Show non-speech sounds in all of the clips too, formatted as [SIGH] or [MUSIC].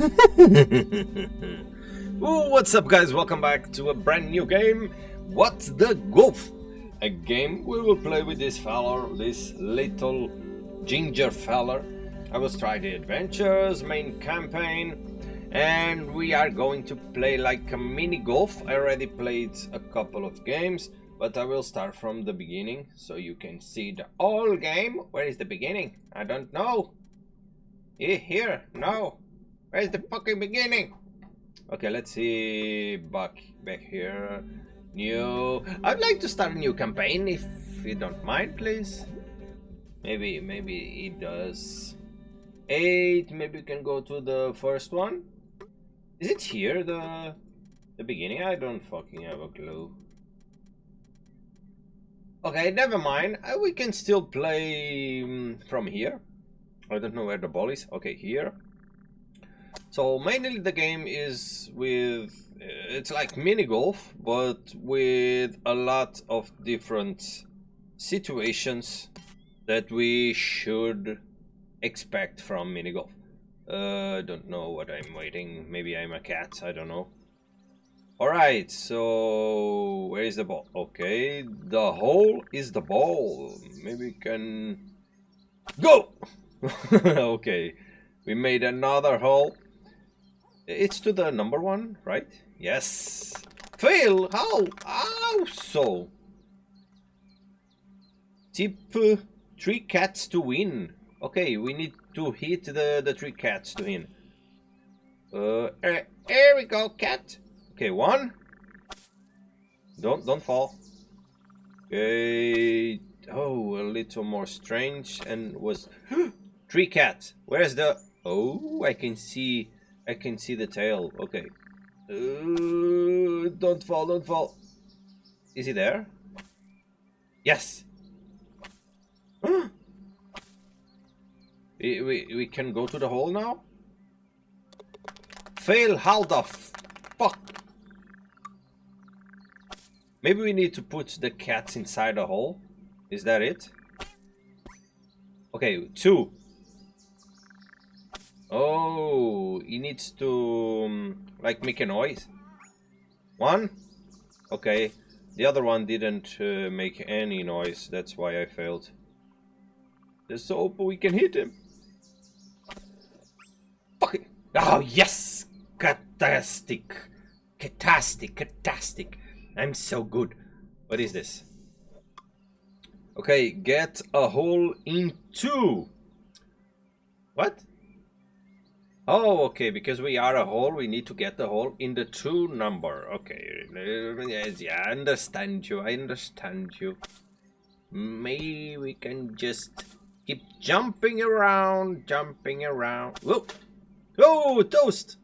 [LAUGHS] Ooh, what's up guys? Welcome back to a brand new game. What's the Golf? A game we will play with this fella, this little ginger fella. I will try the adventures, main campaign, and we are going to play like a mini golf. I already played a couple of games, but I will start from the beginning so you can see the whole game. Where is the beginning? I don't know. Eh, here? No. Where's the fucking beginning? Okay, let's see back back here. New. I'd like to start a new campaign if you don't mind, please. Maybe maybe it does. Eight. Maybe we can go to the first one. Is it here the the beginning? I don't fucking have a clue. Okay, never mind. Uh, we can still play um, from here. I don't know where the ball is. Okay, here. So mainly the game is with, it's like mini golf, but with a lot of different situations that we should expect from mini golf. Uh, I don't know what I'm waiting. Maybe I'm a cat. I don't know. Alright, so where is the ball? Okay, the hole is the ball. Maybe we can go! [LAUGHS] okay, we made another hole. It's to the number one, right? Yes. Fail! How? How so? Tip uh, three cats to win. Okay, we need to hit the, the three cats to win. Uh, here we go, cat. Okay, one. Don't don't fall. Okay. Oh, a little more strange and was [GASPS] three cats. Where's the? Oh, I can see. I can see the tail. Okay. Uh, don't fall. Don't fall. Is he there? Yes. [GASPS] we, we we can go to the hole now. Fail. How the fuck? Maybe we need to put the cats inside the hole. Is that it? Okay, two. Oh, he needs to um, like make a noise. One. Okay, the other one didn't uh, make any noise. That's why I failed. Let's hope we can hit him. Fuck it. Oh yes, fantastic, fantastic, fantastic. I'm so good. What is this? Okay, get a hole in two. What? Oh, okay, because we are a hole, we need to get the hole in the true number. Okay, yes, yeah, I understand you, I understand you. Maybe we can just keep jumping around, jumping around. Whoa! Oh, toast!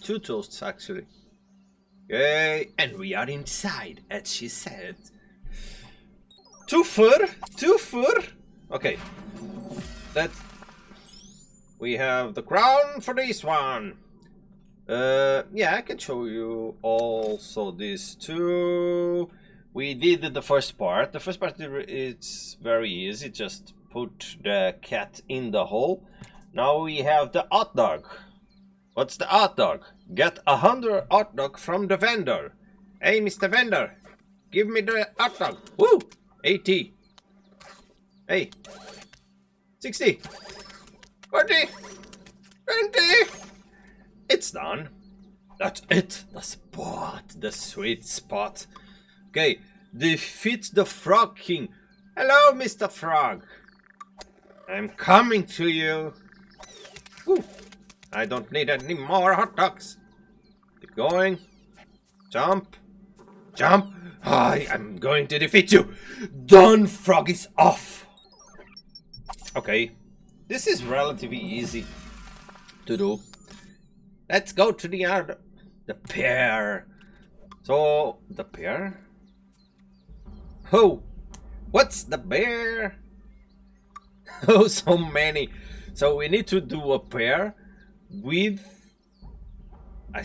Two toasts, actually. Yay! and we are inside, as she said. Two fur, two fur. Okay, that we have the crown for this one. Uh, yeah, I can show you also this too. We did the first part. The first part it's very easy. Just put the cat in the hole. Now we have the hot dog. What's the hot dog? Get a hundred hot dog from the vendor. Hey, Mr. Vendor, give me the hot dog. Woo! 80. Hey. 60. 40. 20. It's done. That's it. The spot. The sweet spot. Okay. Defeat the Frog King. Hello, Mr. Frog. I'm coming to you. Woo. I don't need any more hot dogs. Keep going. Jump. Jump. I am going to defeat you. Done frog is off. Okay. This is relatively easy to do. Let's go to the other. The pear. So, the pear? Oh, what's the bear? [LAUGHS] Oh, so many. So we need to do a pair with a,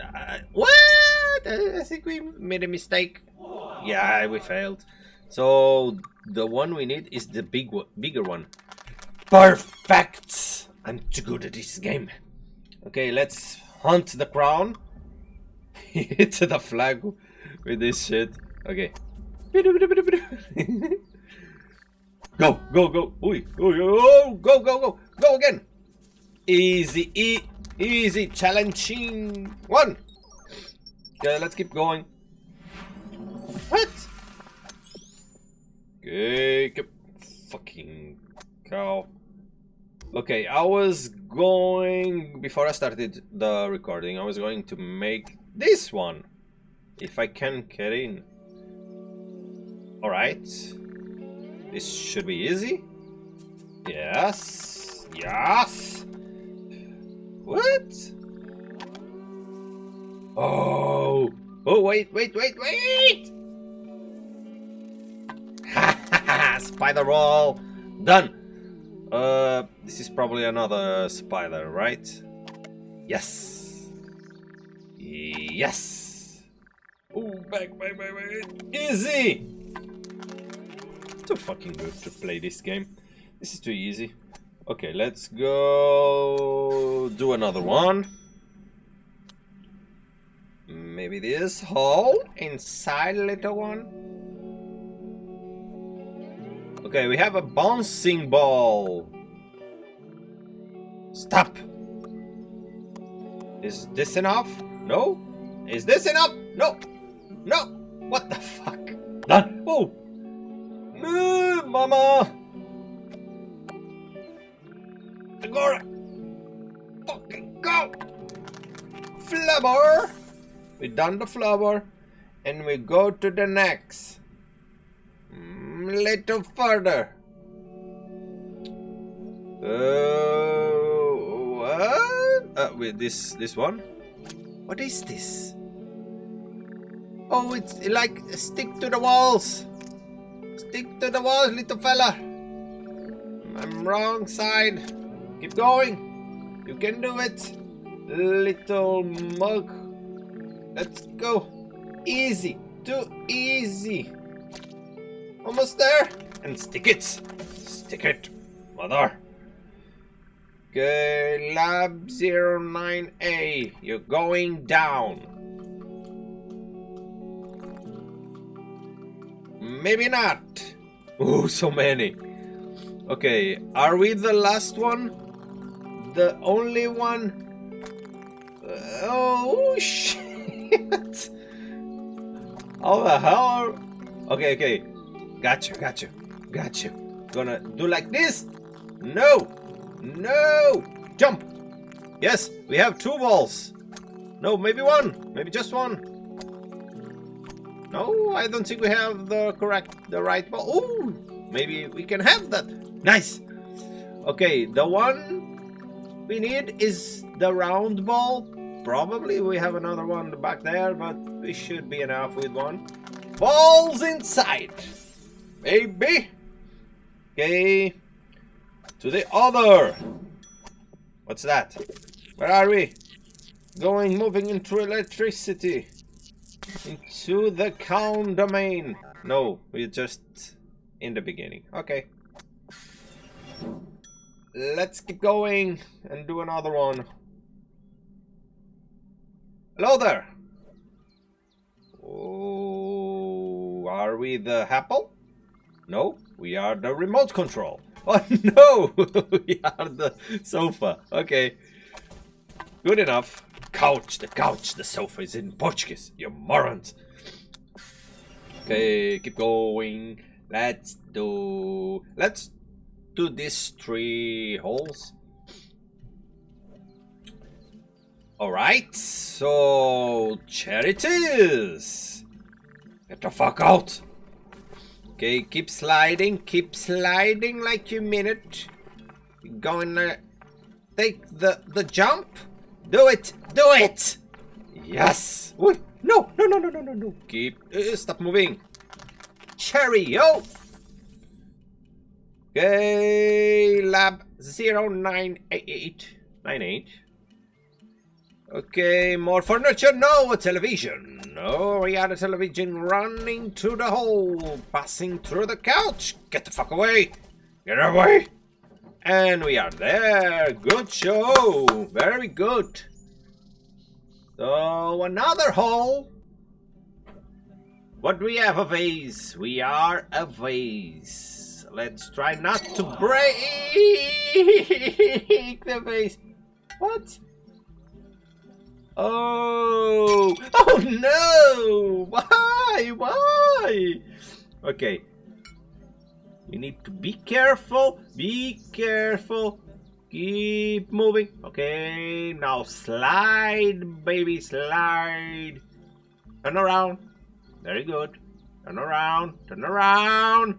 uh, what? I think we made a mistake. Yeah, we failed. So the one we need is the big one, bigger one. Perfect! I'm too good at this game. Okay, let's hunt the crown. [LAUGHS] Hit the flag with this shit. Okay. [LAUGHS] go, go, go. Oi, oi, oh, go, go, go. Go again. Easy, e easy, challenging. One. Okay, let's keep going. What? Okay, fucking cow. Okay, I was going before I started the recording. I was going to make this one, if I can get in. All right, this should be easy. Yes, yes. What? Oh, oh, wait, wait, wait, wait! [LAUGHS] spider roll, done. Uh, this is probably another spider, right? Yes. Yes. Oh, back, back, back, back. Easy. Too fucking good to play this game. This is too easy. Okay, let's go do another one. Maybe this hole inside little one. Okay, we have a bouncing ball. Stop. Is this enough? No? Is this enough? No. No. What the fuck? Done. Oh. Move, mama. Agora. Fucking go. Flower. We done the flower. And we go to the next little further. Uh, what? Uh, wait, this this one? What is this? Oh, it's like stick to the walls. Stick to the walls, little fella. I'm wrong side. Keep going. You can do it. Little mug. Let's go. Easy. Too easy. Almost there. And stick it. Stick it, mother. Okay, lab 09A. You're going down. Maybe not. Oh, [LAUGHS] so many. Okay, are we the last one? The only one? Oh, [LAUGHS] shit. How the hell? Okay, okay. Gotcha, gotcha, gotcha. Gonna do like this? No! No! Jump! Yes, we have two balls. No, maybe one. Maybe just one. No, I don't think we have the correct, the right ball. Ooh, maybe we can have that. Nice. Okay, the one we need is the round ball. Probably we have another one back there, but we should be enough with one. Balls inside baby. Okay. To the other. What's that? Where are we? Going, moving into electricity. Into the count domain. No, we're just in the beginning. Okay. Let's keep going and do another one. Hello there. Oh, are we the apple? No, we are the remote control. [LAUGHS] Oh no, [LAUGHS] we are the sofa. Okay, good enough. Couch, the couch, the sofa is in Portuguese. You morons. Okay, keep going. Let's do. Let's do these three holes. Alright, so charities. Get the fuck out. Okay, keep sliding, keep sliding like you mean it. You're to take the the jump. Do it, do it. Yes. Wait, no, no, no, no, no, no, no. Keep, uh, stop moving. Cherry, yo. Okay, lab 098. 98. Okay, more furniture. No, a television. No, we had a television running to the hole, passing through the couch. Get the fuck away. Get away. And we are there. Good show. Very good. So another hole. What do we have? A vase. We are a vase. Let's try not to break [LAUGHS] the vase. What? Oh! Oh no! Why? Why? Okay. You need to be careful. Be careful. Keep moving. Okay, now slide, baby, slide. Turn around. Very good. Turn around. Turn around.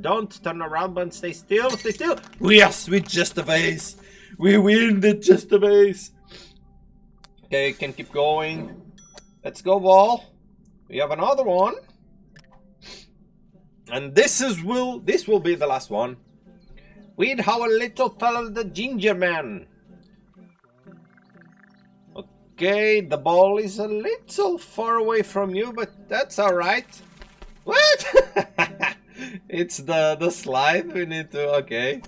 Don't turn around, but stay still. Stay still. Yes, with just a vase. We win the just a vase. Okay, can keep going. Let's go, ball. We have another one. And this is will this will be the last one. With our little fellow the ginger man. Okay, the ball is a little far away from you, but that's alright. What? [LAUGHS] it's the, the slide we need to... Okay.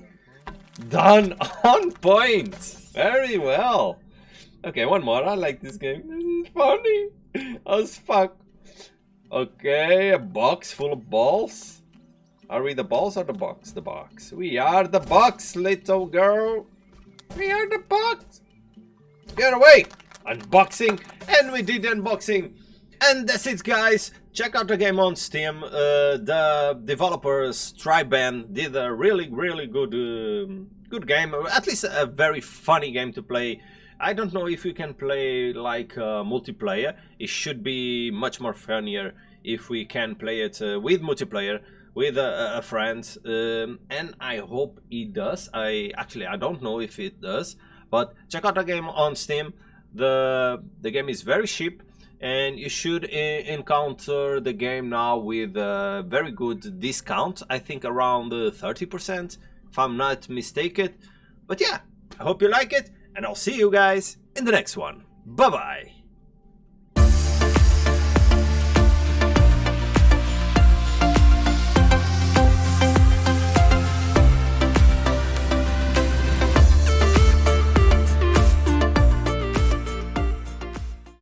Done [LAUGHS] on point. Very well. Okay, one more. I like this game. This is funny as fuck. Okay, a box full of balls. Are we the balls or the box? The box. We are the box, little girl. We are the box. Get away. Unboxing. And we did unboxing. And that's it, guys. Check out the game on Steam. Uh, the developers, Triband, did a really, really good, uh, good game. At least a very funny game to play. I don't know if you can play like uh, multiplayer. It should be much more funnier if we can play it uh, with multiplayer with a, a friend um, and I hope it does. I actually I don't know if it does but check out the game on Steam. The the game is very cheap and you should encounter the game now with a very good discount I think around 30% if I'm not mistaken. But yeah I hope you like it and I'll see you guys in the next one. Bye bye